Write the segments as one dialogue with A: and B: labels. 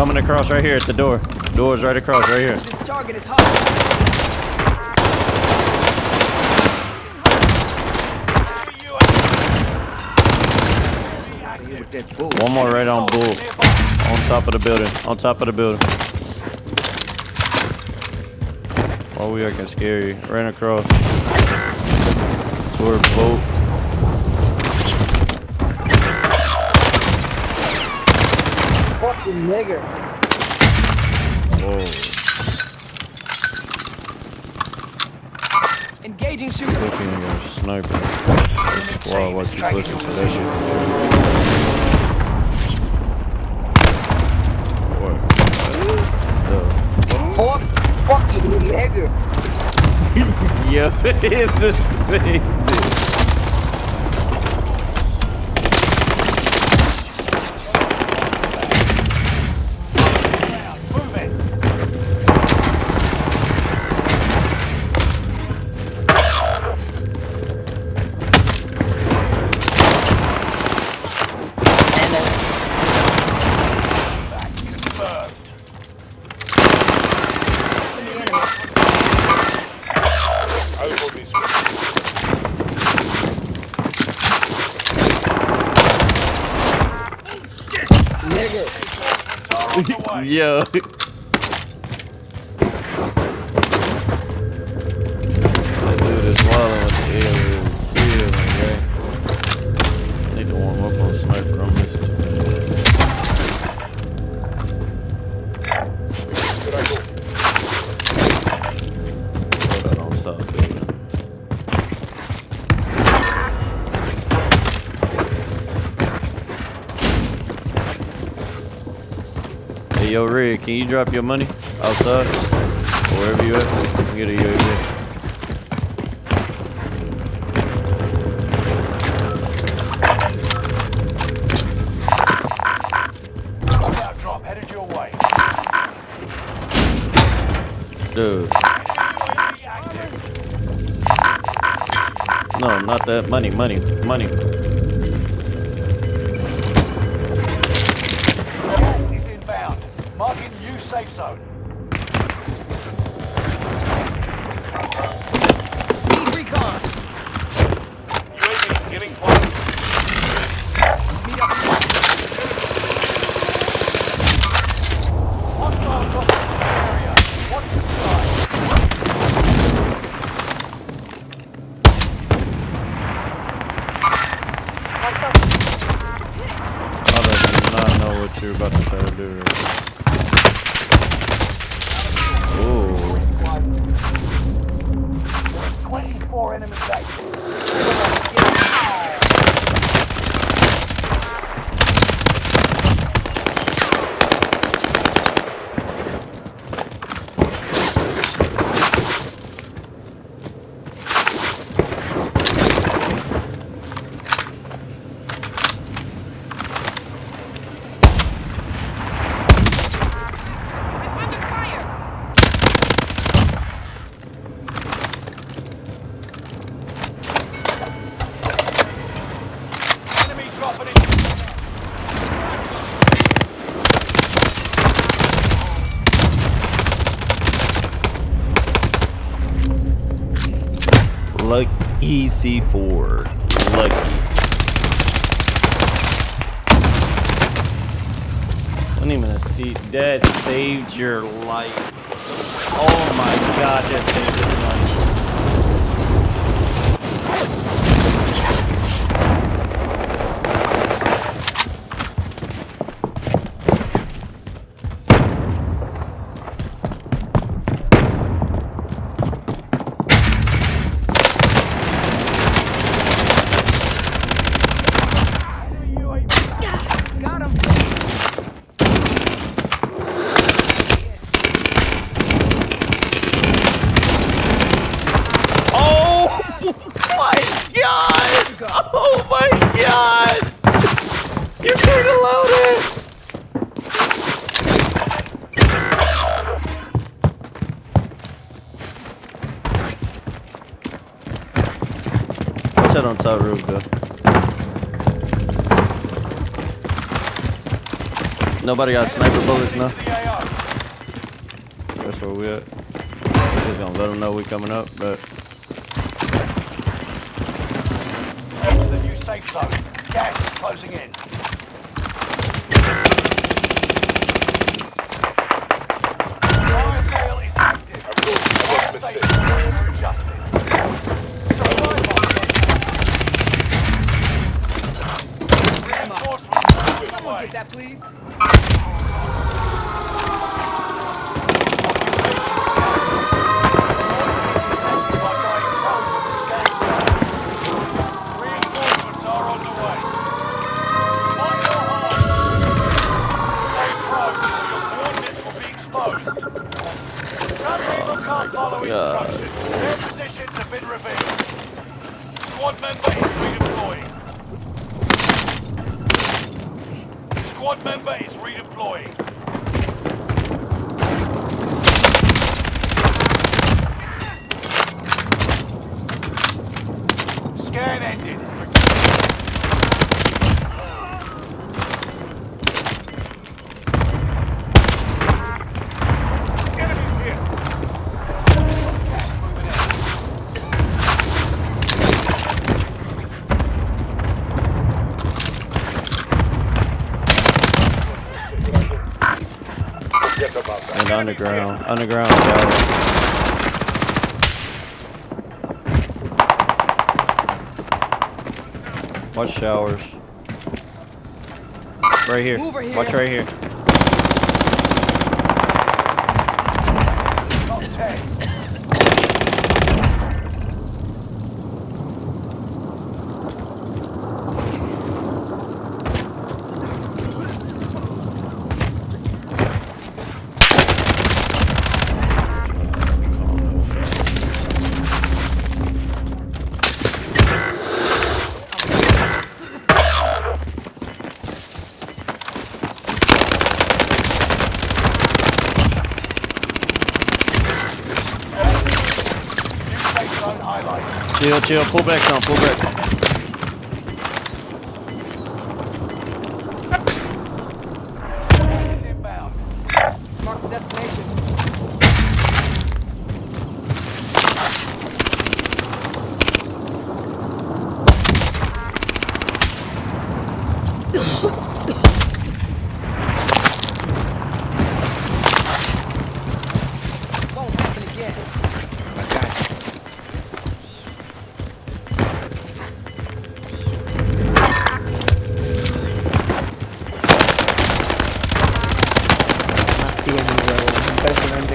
A: Coming across right here at the door. Door's right across right here.
B: This target is hot.
A: One more right on bull. On top of the building. On top of the building. Oh, we acting scary. Ran across. Toward boat.
C: Fucking nigger.
A: Whoa.
B: Engaging shooter.
A: Looking your sniper. This squad was you pushing to that shit. What? What
C: Fuck, fucking nigger.
A: the? Yo, it's the same Yo. Yo, Rig, can you drop your money outside? Or wherever you at? Get a
D: way.
A: Dude. No, not that. Money, money, money.
D: EC4.
A: Lucky. Wasn't even a seat. That saved your life. Oh my god, that saved your life. You can't allow! Watch out on top roof, though. Nobody got sniper bullets now. That's where we at. We're just gonna let them know we coming up, but.
D: Gas is closing in. Squad member is
A: and underground, underground shower. Watch showers. Right here.
B: Move over here.
A: Watch right here. Chill, chill. Pull back some. Pull back.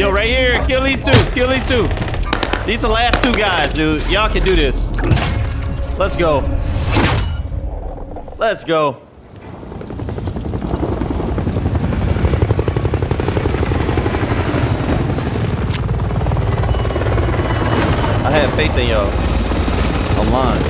A: Yo, right here. Kill these two. Kill these two. These are the last two guys, dude. Y'all can do this. Let's go. Let's go. I have faith in y'all. Lying.